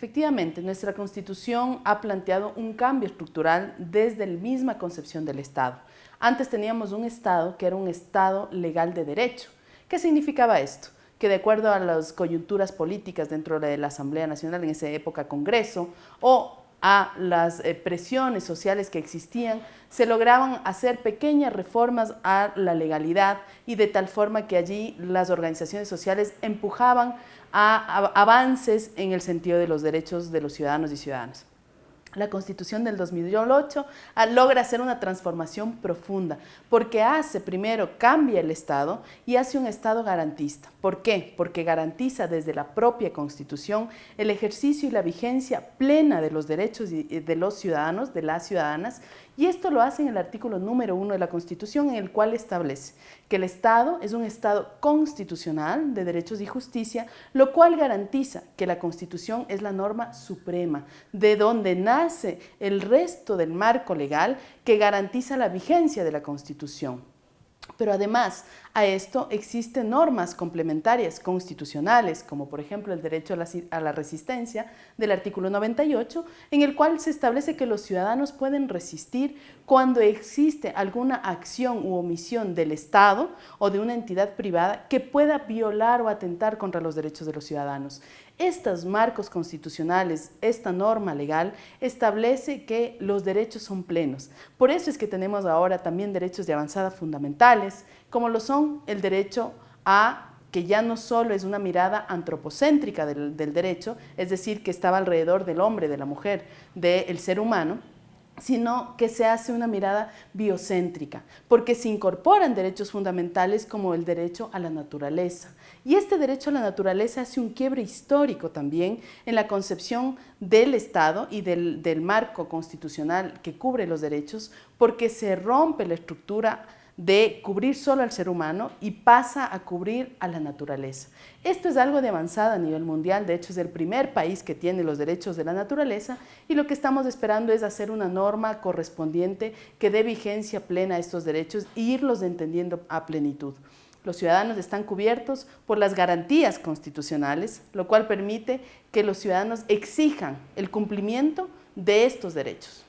Efectivamente, nuestra Constitución ha planteado un cambio estructural desde la misma concepción del Estado. Antes teníamos un Estado que era un Estado legal de derecho. ¿Qué significaba esto? que de acuerdo a las coyunturas políticas dentro de la Asamblea Nacional, en esa época Congreso, o a las eh, presiones sociales que existían, se lograban hacer pequeñas reformas a la legalidad y de tal forma que allí las organizaciones sociales empujaban a avances en el sentido de los derechos de los ciudadanos y ciudadanas. La Constitución del 2008 ah, logra hacer una transformación profunda porque hace, primero, cambia el Estado y hace un Estado garantista. ¿Por qué? Porque garantiza desde la propia Constitución el ejercicio y la vigencia plena de los derechos de los ciudadanos, de las ciudadanas, y esto lo hace en el artículo número uno de la Constitución, en el cual establece que el Estado es un Estado constitucional de derechos y justicia, lo cual garantiza que la Constitución es la norma suprema, de donde el resto del marco legal que garantiza la vigencia de la Constitución. Pero además a esto existen normas complementarias constitucionales, como por ejemplo el derecho a la, resistencia del artículo 98, en el cual se establece que los ciudadanos pueden resistir cuando existe alguna acción u omisión del Estado o de una entidad privada que pueda violar o atentar contra los derechos de los ciudadanos. Estos marcos constitucionales, esta norma legal, establece que los derechos son plenos. Por eso es que tenemos ahora también derechos de avanzada fundamentales, como lo son el derecho a que ya no solo es una mirada antropocéntrica del, derecho, es decir, que estaba alrededor del hombre, de la mujer, del ser humano, sino que se hace una mirada biocéntrica, porque se incorporan derechos fundamentales como el derecho a la naturaleza. Y este derecho a la naturaleza hace un quiebre histórico también en la concepción del Estado y del, del marco constitucional que cubre los derechos, porque se rompe la estructura de cubrir solo al ser humano y pasa a cubrir a la naturaleza. Esto es algo de avanzada a nivel mundial, de hecho es el primer país que tiene los derechos de la naturaleza y lo que estamos esperando es hacer una norma correspondiente que dé vigencia plena a estos derechos e irlos entendiendo a plenitud. Los ciudadanos están cubiertos por las garantías constitucionales, lo cual permite que los ciudadanos exijan el cumplimiento de estos derechos.